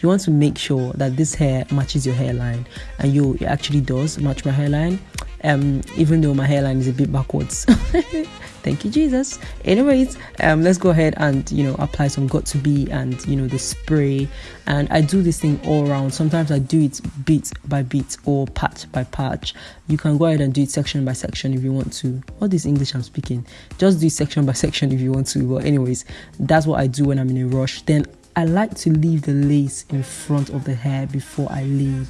you want to make sure that this hair matches your hairline and you it actually does match my hairline um even though my hairline is a bit backwards. Thank you jesus. Anyways um let's go ahead and you know apply some Got2b and you know the spray. And i do this thing all around sometimes i do it bit by bit or patch by patch. You can go ahead and do it section by section if you want to. All this english i'm speaking. Just do section by section if you want to. But anyways that's what i do when i'm in a rush. Then I like to leave the lace in front of the hair before I lay.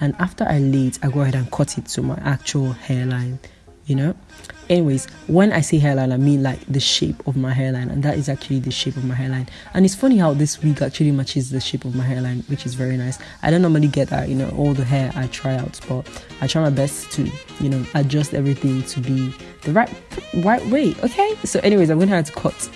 And after I lay I go ahead and cut it to my actual hairline, you know. Anyways, when I say hairline, I mean like the shape of my hairline, and that is actually the shape of my hairline. And it's funny how this wig actually matches the shape of my hairline, which is very nice. I don't normally get that, you know, all the hair I try out, but I try my best to, you know, adjust everything to be the right right way. Okay. So, anyways, I'm gonna have to cut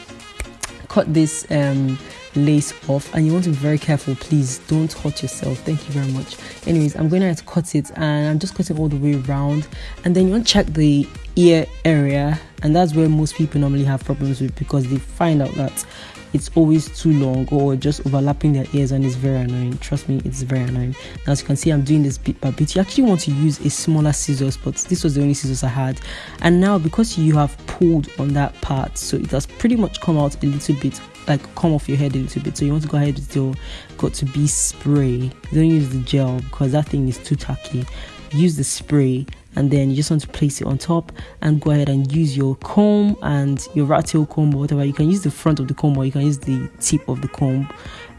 cut this um lace off and you want to be very careful please don't hurt yourself. Thank you very much. Anyways i'm going to, cut it and i'm just cutting all the way around. And then you want to check the ear area and that's where most people normally have problems with because they find out that it's always too long or just overlapping their ears and it's very annoying. Trust me it's very annoying. Now, as you can see i'm doing this bit by bit. You actually want to use a smaller scissors but this was the only scissors i had. And now because you have pulled on that part so it has pretty much come out a little bit like come off your head a little bit. So you want to go ahead with your Got2b spray. Don't use the gel because that thing is too tacky use the spray and then you just want to place it on top and go ahead and use your comb and your rat tail comb or whatever. You can use the front of the comb or you can use the tip of the comb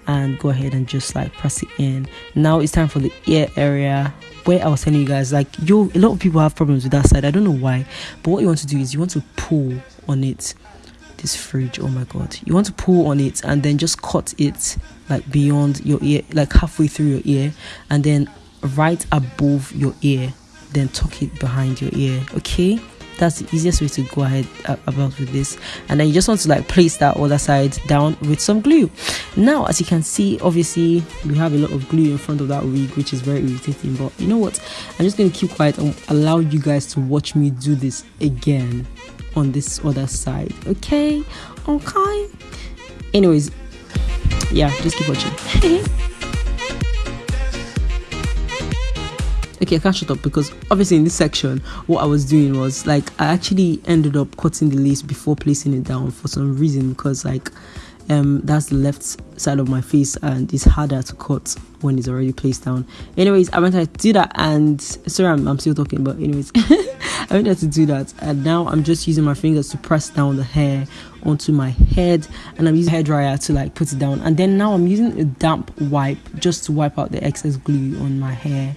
and go ahead and just like press it in. Now it's time for the ear area where i was telling you guys like you a lot of people have problems with that side. I don't know why but what you want to do is you want to pull on it this fridge. Oh my god. You want to pull on it and then just cut it like beyond your ear like halfway through your ear and then right above your ear then tuck it behind your ear okay? That's the easiest way to go ahead uh, about with this. And then you just want to like place that other side down with some glue. Now as you can see obviously we have a lot of glue in front of that wig which is very irritating but you know what? I'm just going to keep quiet and allow you guys to watch me do this again on this other side okay? Okay? Anyways yeah just keep watching okay i can't shut up because obviously in this section what i was doing was like i actually ended up cutting the lace before placing it down for some reason because like um that's the left side of my face and it's harder to cut when it's already placed down. Anyways i went to do that and sorry i'm, I'm still talking but anyways i went to do that and now i'm just using my fingers to press down the hair onto my head and i'm using hair dryer to like put it down. And then now i'm using a damp wipe just to wipe out the excess glue on my hair